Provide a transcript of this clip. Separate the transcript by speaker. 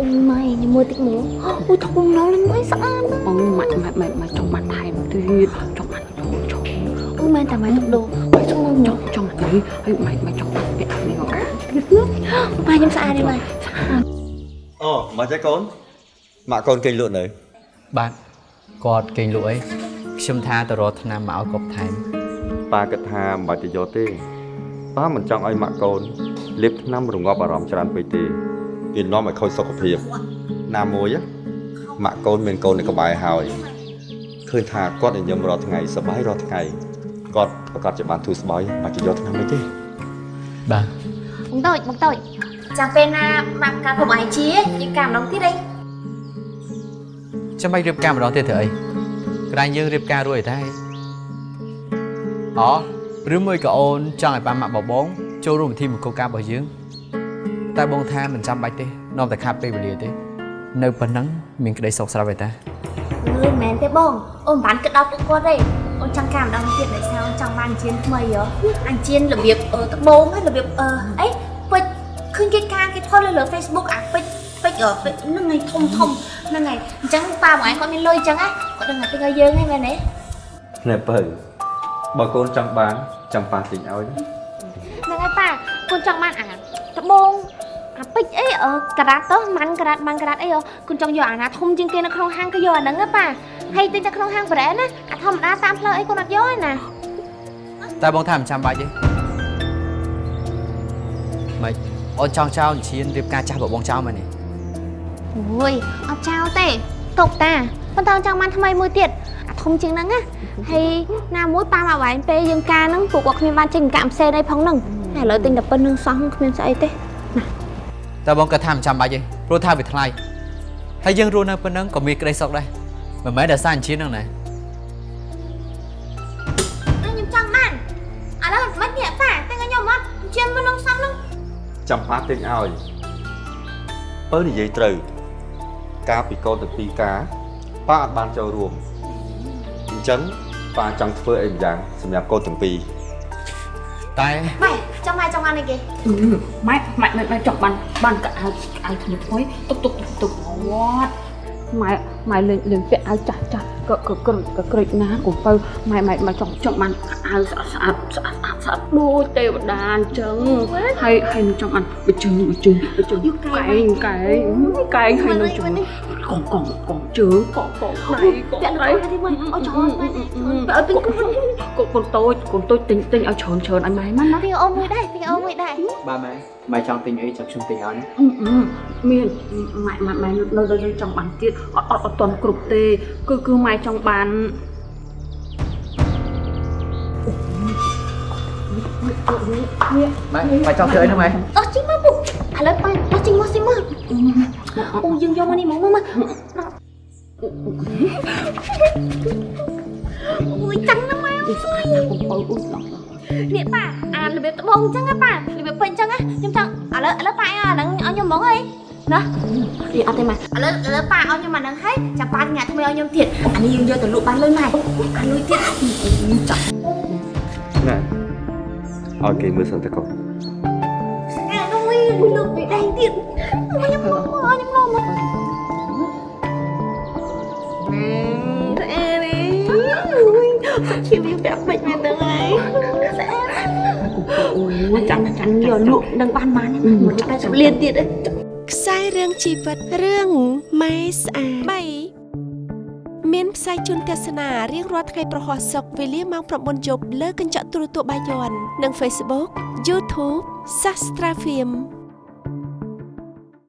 Speaker 1: អូម៉ៃញមួយតិចមកអូធំណាស់លេងមិនស្អាតណាស់
Speaker 2: អូម៉ាក់ម៉ាក់ម៉ាក់ម៉ាក់ចង់បានថែមទៀតចង់បានចង់ចង់
Speaker 1: អូមែនតែម៉ៃទុកដូរម៉ៃចង់មកញ៉ាំ
Speaker 2: ចង់ហើយហើយម៉ាក់ម៉ាក់ចង់បានពាក់នេះមកកាទៀតណា
Speaker 1: ម៉ៃខ្ញុំស្អាតទេម៉ៃ
Speaker 3: អូមកចេះកូនម៉ាក់កូនគេងលក់នៅ
Speaker 4: បាទគាត់គេងលក់អីខ្ញុំថាទៅរកថ្នាំមកឲ្យកប់ថែម
Speaker 3: ប៉ាគិតថាមិនបាច់ទៅយកទេប៉ាមិនចង់ឲ្យម៉ាក់កូនលេបថ្នាំរងាប់អារម្មណ៍ច្រើនពេកទេ វានាំឲ្យខូចសុខភាពណាមួយណាម៉ាក់កូនមានកូននៅក្បែរហើយឃើញថាគាត់ញញឹមរាល់ថ្ងៃសប្បាយរាល់ថ្ងៃគាត់ប្រកាសជាបានធូរស្បើយបាច់ទៅយកថ្នាំអីទេ
Speaker 4: បាទ
Speaker 1: បងតូចបងតូចចាំពេលណាម៉ាក់កាក្រុមអាយជាយើងកាម្ដងទៀតអី
Speaker 4: ចាំបាច់រៀបការម្ដងទៀតធ្វើអីក្រែងយើងរៀបការរួចតែអូឬមួយក៏អូនចង់ឲ្យប៉ាម៉ាក់បបងចូលរួមពិធីមង្គលការរបស់យើង តែបងថាមិនចាំបាច់ទេនាំតែខាត់ពេលវេលាទេនៅប៉ុណ្ណឹងមានក្តីសុខស្រាប់ឯតា
Speaker 1: អើយមែនទេបងអូនមិនបានគិតដល់ពួកគាត់ទេអូនចង់កាម្ដងទៀតដោយសារអូនចង់បានអញ្ជៀនថ្មីហ៎អញ្ជៀនរបៀបអឺត្បូងហើយរបៀបអឺអីពេជ្រឃើញគេកាគេថតលើលើ Facebook អាពេជ្រពេជ្រអឺពេជ្រហ្នឹងឯងធំធំហ្នឹងឯងអញ្ចឹងប៉ាបងឯងគាត់មានលុយអញ្ចឹងណាគាត់ដឹងតែទិញឲ្យយើងហ្នឹងមែនទេ
Speaker 3: ណែបើបើកូនចង់បានចាំប៉ាទិញឲ្យណា
Speaker 1: ហ្នឹងហើយប៉ាកូនចង់បានអាត្បូង អាពេជ្រអីអឺការ៉ាត់ទៅម៉ាន់ការ៉ាត់ម៉ាន់ការ៉ាត់អីហ៎កូនចង់យកអាណាធំជាងគេនៅក្នុងហាងក៏យកអាហ្នឹងណាប៉ាហើយទិញតែក្នុងហាងប្រែណាអាធម្មតាតាមផ្លូវអីកូនអត់យកទេណា
Speaker 4: តែបងថាមិនចាំបាច់ទេម៉េចអូនចង់ចោលអញ្ជៀនរៀបការចាស់របស់បងចោលមែនទេ
Speaker 1: អូយអត់ចោលទេទុកតាប៉ុន្តែចង់បានថ្មីមួយទៀតអាធំជាងហ្នឹងណាហើយណាមួយប៉ាមកវែងពេលយើងការហ្នឹងពួកគាត់គ្មានបានចេញកាក់ផ្សេងអីផងហ្នឹងហើយឥឡូវទិញតែប៉ុណ្្នឹងសោះគ្មានស្អីទេ
Speaker 4: តែបងគាត់ថាមិនចាំបាច់ទេព្រោះថាវាថ្លៃហើយយើងរស់នៅប៉ុណ្ណឹងក៏មានក្តីសុខដែរមិនមែនតែសារអញ្ជៀនហ្នឹងណា
Speaker 1: ខ្ញុំចង់បានឥឡូវមិននេះប៉ាតែខ្ញុំអត់ជាមិននឹងសំហ្នឹង
Speaker 3: ចាំប៉ាទិញឲ្យបើនិយាយត្រូវការពីកូនទាំងពីរការប៉ាអត់បានចូលរួមអញ្ចឹងប៉ាចង់ធ្វើអីម្យ៉ាងសម្រាប់កូនទាំងពីរ
Speaker 4: តែ
Speaker 1: ម៉ែចង់ម៉ែចង់បានអីគេ
Speaker 2: ម៉ាក់ម៉ាក់ម៉ាក់ចង់បានបានកាអាវអាវថ្មីថ្មីទុកទុកទុកវត្តម៉ែម៉ែលេងលេងពាក់អាវចាស់ចាស់ក៏ក៏ក្រិចក៏ក្រិចណាកុំបើម៉ែម៉ែម៉ែចង់ចង់បានអាវស្អាតស្អាតស្អាតស្អាតដូចទេវតាអញ្ចឹងហើយហើយនឹងចង់បានបិជើងបិជើងបិជើងកែងកែងកែងហើយនឹងចង់ កងកងកងជើងកងកងដៃកង
Speaker 1: ពាក់
Speaker 2: ដៃ
Speaker 1: ទៅទីមើលអូចោលម៉ែ
Speaker 2: អត់ទិញកូនកូនតូចកូនតូចទិញទិញឲ្យច្រើនច្រើនឲ្យម៉ែម៉ាណា
Speaker 1: ពីអូមួយដែរពីអូមួយដែរ
Speaker 4: បាទម៉ែម៉ែចង់ទិញអីចាំខ្ញុំទិញឲ្យណា
Speaker 2: អឺអឺមានម៉ែម៉ែម៉ែនៅនៅនៅចង់បានទៀតអត់អត់អត់តន់គ្រប់ទេ គឺគឺម៉ែចង់បាន
Speaker 4: ម៉ែម៉ែចង់ធ្វើអីហ្នឹងម៉ែ
Speaker 1: ដោះជីមកពុកឥឡូវប៉ាដោះជីមកស៊ីមក អូយើងយកមកនេះមកមកមកអូយចាំណាម៉ែ
Speaker 2: អ៊ុស្អាតណាស់កុំអើអ៊ុដល់
Speaker 1: នេះប៉ាអារបៀបត្បូងអញ្ចឹងណាប៉ារបៀបពេញអញ្ចឹងណាខ្ញុំចង់ឥឡូវឥឡូវប៉ាឲ្យអាហ្នឹងឲ្យខ្ញុំហ្មងអីណា
Speaker 2: អីអត់ទេម៉ែ
Speaker 1: ឥឡូវឥឡូវប៉ាឲ្យខ្ញុំអាហ្នឹងហើយចាំប៉ាញ៉ាំថ្មីឲ្យខ្ញុំទៀតអានេះយើងយកទៅលក់បានលុយម៉ែអាលុយទៀត
Speaker 2: ចាក់
Speaker 3: ណែឲ្យគេមើលសិនទៅកូ ន
Speaker 1: អានោះលក់ពីដៃទៀតខ្ញុំមកខ្ញុំមកមកស្អាតនេះជីវិតបែបពេចមែនទៅហើយស្អាត
Speaker 2: អូចាំចាំ
Speaker 1: យកលក់នឹងបានបានមក80លានទៀត
Speaker 5: ខ្សែរឿងជីវិតរឿងម៉ែស្អាត3មានផ្សាយជូនទស្សនារៀងរាល់ថ្ងៃប្រហោះសុកវេលាម៉ោង9យប់លើកញ្ចក់ទូរទស្សន៍បាយ័ននិង Facebook YouTube Sastra Film